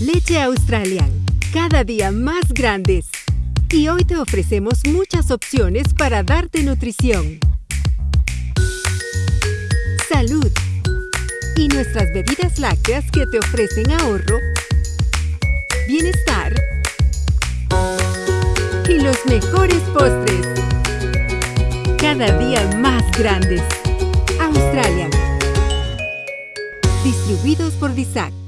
Leche Australian, cada día más grandes. Y hoy te ofrecemos muchas opciones para darte nutrición. Salud. Y nuestras bebidas lácteas que te ofrecen ahorro, bienestar y los mejores postres. Cada día más grandes. Australian. Distribuidos por DISAC.